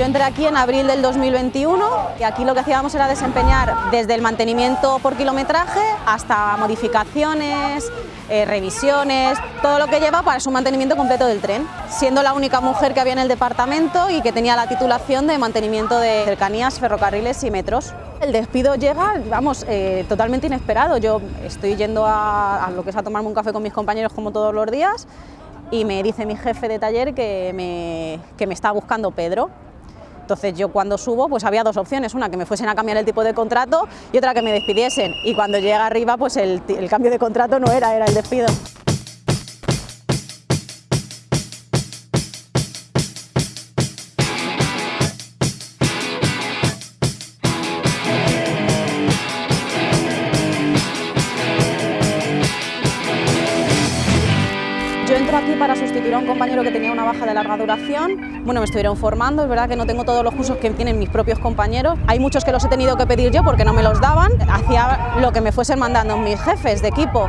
Yo entré aquí en abril del 2021 y aquí lo que hacíamos era desempeñar desde el mantenimiento por kilometraje hasta modificaciones, eh, revisiones, todo lo que lleva para su mantenimiento completo del tren, siendo la única mujer que había en el departamento y que tenía la titulación de mantenimiento de cercanías, ferrocarriles y metros. El despido llega, vamos, eh, totalmente inesperado. Yo estoy yendo a, lo que es a tomarme un café con mis compañeros como todos los días y me dice mi jefe de taller que me, que me está buscando Pedro. Entonces yo cuando subo pues había dos opciones, una que me fuesen a cambiar el tipo de contrato y otra que me despidiesen. Y cuando llega arriba pues el, el cambio de contrato no era, era el despido. Aquí para sustituir a un compañero que tenía una baja de larga duración. Bueno, me estuvieron formando, es verdad que no tengo todos los cursos que tienen mis propios compañeros. Hay muchos que los he tenido que pedir yo porque no me los daban. Hacía lo que me fuesen mandando mis jefes de equipo.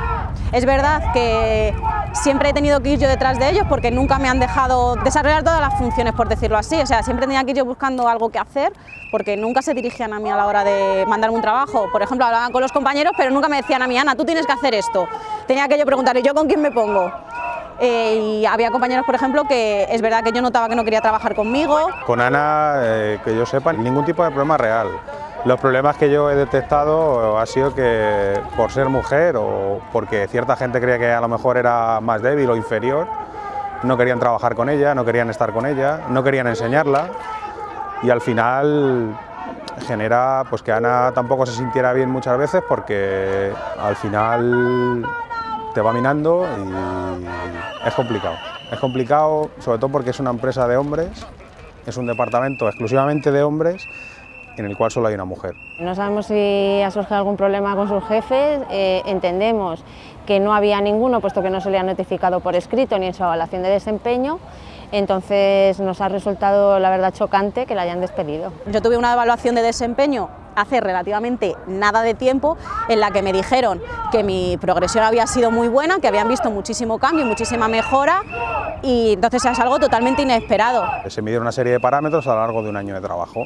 Es verdad que siempre he tenido que ir yo detrás de ellos porque nunca me han dejado desarrollar todas las funciones, por decirlo así. O sea, siempre tenía que ir yo buscando algo que hacer porque nunca se dirigían a mí a la hora de mandarme un trabajo. Por ejemplo, hablaban con los compañeros, pero nunca me decían a mí, Ana, tú tienes que hacer esto. Tenía que yo preguntarle, ¿yo con quién me pongo? Eh, y había compañeros, por ejemplo, que es verdad que yo notaba que no quería trabajar conmigo. Con Ana, eh, que yo sepa, ningún tipo de problema real. Los problemas que yo he detectado ha sido que por ser mujer o porque cierta gente creía que a lo mejor era más débil o inferior, no querían trabajar con ella, no querían estar con ella, no querían enseñarla y al final genera pues que Ana tampoco se sintiera bien muchas veces porque al final te va minando y es complicado. Es complicado sobre todo porque es una empresa de hombres, es un departamento exclusivamente de hombres en el cual solo hay una mujer. No sabemos si ha surgido algún problema con sus jefes, eh, entendemos que no había ninguno puesto que no se le ha notificado por escrito ni en su evaluación de desempeño, entonces nos ha resultado la verdad chocante que la hayan despedido. Yo tuve una evaluación de desempeño hace relativamente nada de tiempo en la que me dijeron que mi progresión había sido muy buena, que habían visto muchísimo cambio, muchísima mejora y entonces es algo totalmente inesperado. Se midieron una serie de parámetros a lo largo de un año de trabajo.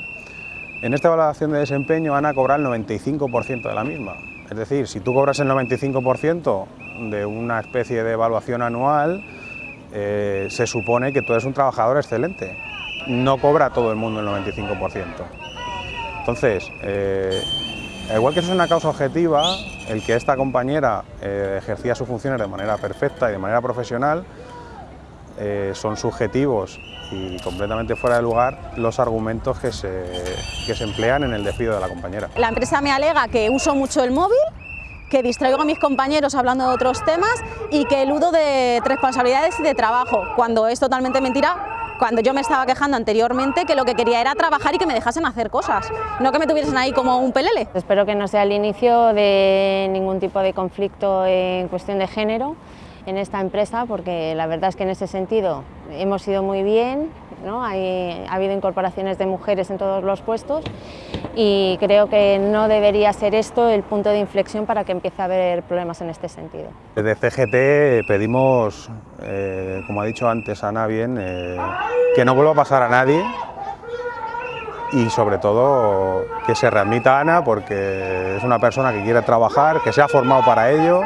En esta evaluación de desempeño Ana cobra el 95% de la misma. Es decir, si tú cobras el 95% de una especie de evaluación anual, eh, se supone que tú eres un trabajador excelente. No cobra todo el mundo el 95%. Entonces, eh, igual que eso es una causa objetiva, el que esta compañera eh, ejercía sus funciones de manera perfecta y de manera profesional, eh, son subjetivos y completamente fuera de lugar los argumentos que se, que se emplean en el despido de la compañera. La empresa me alega que uso mucho el móvil, que distraigo a mis compañeros hablando de otros temas y que eludo de responsabilidades y de trabajo, cuando es totalmente mentira cuando yo me estaba quejando anteriormente que lo que quería era trabajar y que me dejasen hacer cosas, no que me tuviesen ahí como un pelele. Espero que no sea el inicio de ningún tipo de conflicto en cuestión de género en esta empresa porque la verdad es que en ese sentido hemos ido muy bien, ¿no? Hay, ha habido incorporaciones de mujeres en todos los puestos y creo que no debería ser esto el punto de inflexión para que empiece a haber problemas en este sentido. Desde CGT pedimos, eh, como ha dicho antes Ana bien, eh, que no vuelva a pasar a nadie y sobre todo que se readmita Ana porque es una persona que quiere trabajar, que se ha formado para ello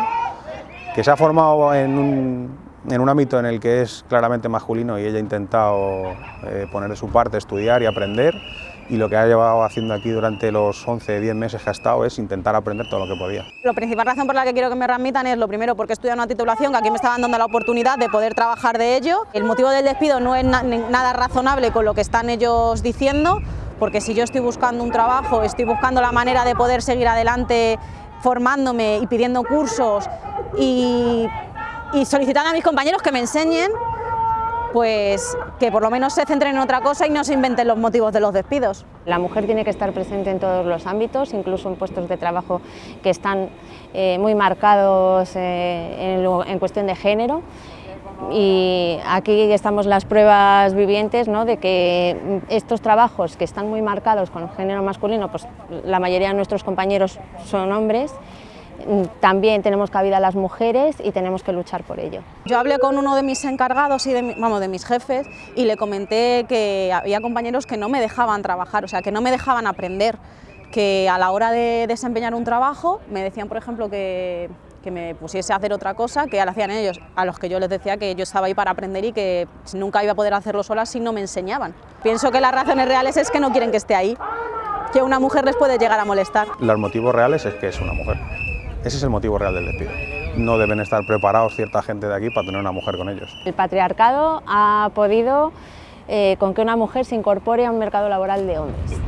que se ha formado en un, en un ámbito en el que es claramente masculino y ella ha intentado eh, poner de su parte, estudiar y aprender y lo que ha llevado haciendo aquí durante los 11, 10 meses que ha estado es intentar aprender todo lo que podía. La principal razón por la que quiero que me readmitan es lo primero porque estudiado una titulación que aquí me estaban dando la oportunidad de poder trabajar de ello. El motivo del despido no es na nada razonable con lo que están ellos diciendo porque si yo estoy buscando un trabajo, estoy buscando la manera de poder seguir adelante formándome y pidiendo cursos y solicitando a mis compañeros que me enseñen pues que por lo menos se centren en otra cosa y no se inventen los motivos de los despidos. La mujer tiene que estar presente en todos los ámbitos, incluso en puestos de trabajo que están eh, muy marcados eh, en, en, cuestión de género. Y aquí estamos las pruebas vivientes ¿no? de que estos trabajos que están muy marcados con género masculino, pues la mayoría de nuestros compañeros son hombres, también tenemos cabida las mujeres y tenemos que luchar por ello. Yo hablé con uno de mis encargados y de, vamos, de mis jefes y le comenté que había compañeros que no me dejaban trabajar, o sea, que no me dejaban aprender, que a la hora de desempeñar un trabajo me decían, por ejemplo, que, que me pusiese a hacer otra cosa que lo hacían ellos, a los que yo les decía que yo estaba ahí para aprender y que nunca iba a poder hacerlo sola si no me enseñaban. Pienso que las razones reales es que no quieren que esté ahí, que una mujer les puede llegar a molestar. Los motivos reales es que es una mujer. Ese es el motivo real del despido. No deben estar preparados cierta gente de aquí para tener una mujer con ellos. El patriarcado ha podido eh, con que una mujer se incorpore a un mercado laboral de hombres.